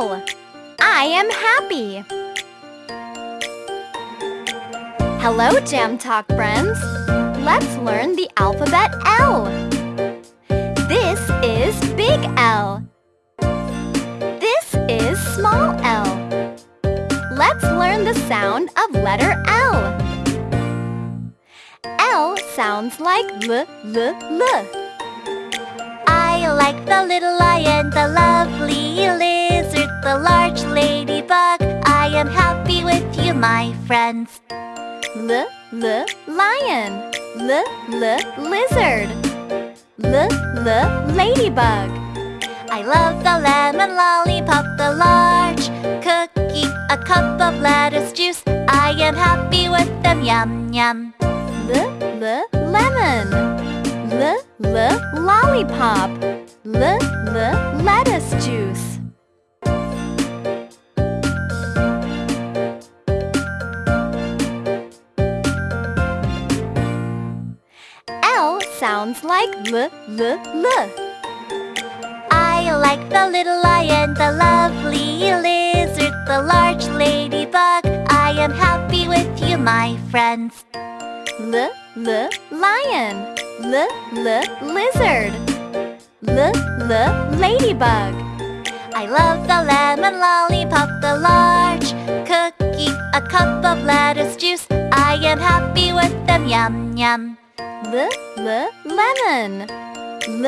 I am happy. Hello, Jam Talk friends. Let's learn the alphabet L. This is big L. This is small l. Let's learn the sound of letter L. L sounds like l, l, l. I like the little lion, and the lovely my friends. L, l, lion. L, l, lizard. L, l, ladybug. I love the lemon lollipop, the large cookie, a cup of lettuce juice. I am happy with them, yum yum. L, l, lemon. L, l, lollipop. L, l, lettuce sounds like l, l, l. I like the little lion, the lovely lizard, the large ladybug. I am happy with you, my friends. L, l, lion. L, l, lizard. L, l, ladybug. I love the lemon lollipop, the large cookie, a cup of lettuce juice. I am happy with them, yum yum. L, l, lemon. L,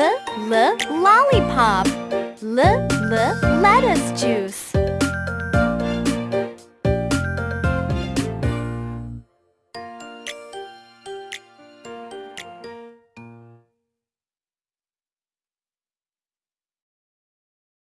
l, lollipop. L, l, juice.